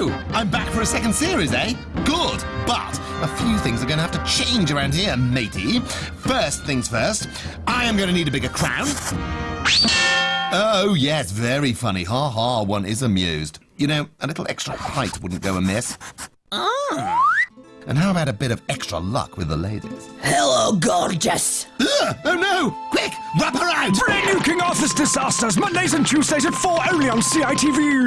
I'm back for a second series, eh? Good. But a few things are going to have to change around here, matey. First things first, I am going to need a bigger crown. Oh, yes, very funny. Ha ha, one is amused. You know, a little extra height wouldn't go amiss. And how about a bit of extra luck with the ladies? Hello, gorgeous. Ugh, oh no! Quick, wrap her out! Brand new King Arthur's Disasters, Mondays and Tuesdays at 4 only on CITV.